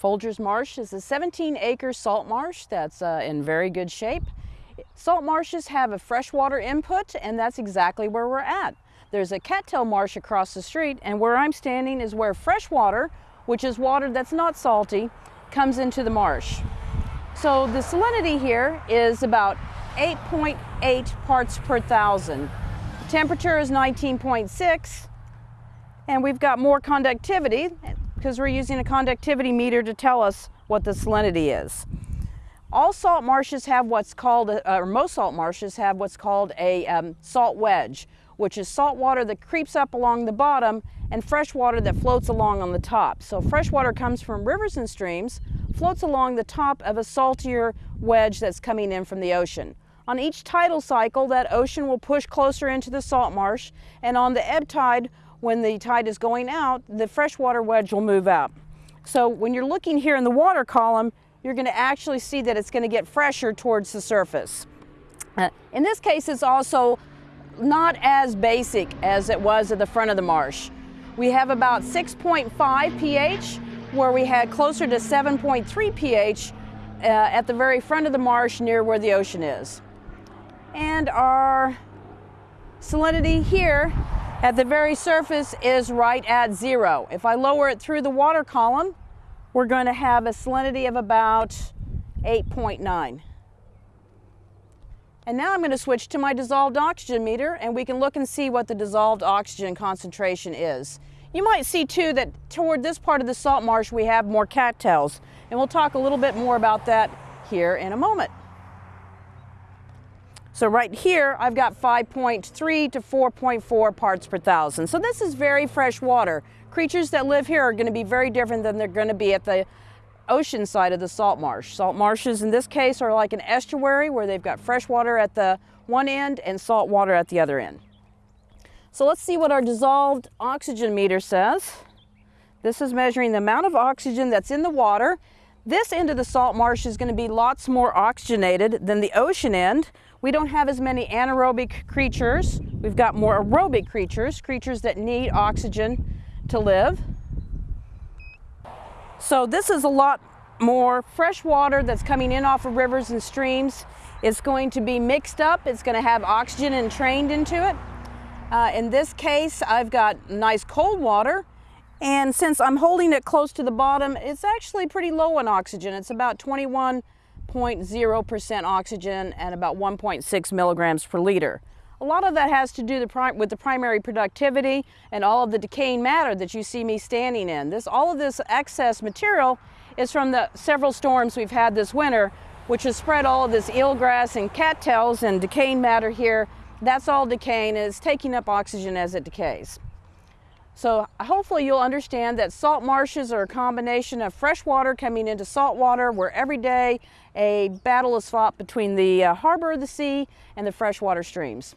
Folgers Marsh is a 17 acre salt marsh that's uh, in very good shape. Salt marshes have a freshwater input and that's exactly where we're at. There's a cattail marsh across the street and where I'm standing is where freshwater, which is water that's not salty, comes into the marsh. So the salinity here is about 8.8 .8 parts per thousand. Temperature is 19.6 and we've got more conductivity because we're using a conductivity meter to tell us what the salinity is. All salt marshes have what's called, or most salt marshes have what's called a um, salt wedge, which is salt water that creeps up along the bottom and fresh water that floats along on the top. So fresh water comes from rivers and streams, floats along the top of a saltier wedge that's coming in from the ocean. On each tidal cycle, that ocean will push closer into the salt marsh, and on the ebb tide, when the tide is going out, the freshwater wedge will move out. So when you're looking here in the water column, you're going to actually see that it's going to get fresher towards the surface. Uh, in this case, it's also not as basic as it was at the front of the marsh. We have about 6.5 pH, where we had closer to 7.3 pH uh, at the very front of the marsh near where the ocean is. And our salinity here at the very surface is right at zero. If I lower it through the water column, we're going to have a salinity of about 8.9. And now I'm going to switch to my dissolved oxygen meter and we can look and see what the dissolved oxygen concentration is. You might see too that toward this part of the salt marsh we have more cattails and we'll talk a little bit more about that here in a moment. So right here, I've got 5.3 to 4.4 parts per thousand. So this is very fresh water. Creatures that live here are gonna be very different than they're gonna be at the ocean side of the salt marsh. Salt marshes in this case are like an estuary where they've got fresh water at the one end and salt water at the other end. So let's see what our dissolved oxygen meter says. This is measuring the amount of oxygen that's in the water. This end of the salt marsh is going to be lots more oxygenated than the ocean end, we don't have as many anaerobic creatures. We've got more aerobic creatures, creatures that need oxygen to live. So this is a lot more fresh water that's coming in off of rivers and streams. It's going to be mixed up. It's going to have oxygen entrained into it. Uh, in this case, I've got nice cold water. And since I'm holding it close to the bottom, it's actually pretty low in oxygen. It's about 21 0.0% oxygen and about 1.6 milligrams per liter. A lot of that has to do the with the primary productivity and all of the decaying matter that you see me standing in. This, all of this excess material is from the several storms we've had this winter, which has spread all of this eelgrass and cattails and decaying matter here. That's all decaying it's taking up oxygen as it decays. So hopefully you'll understand that salt marshes are a combination of fresh water coming into salt water where every day a battle is fought between the uh, harbor of the sea and the freshwater streams.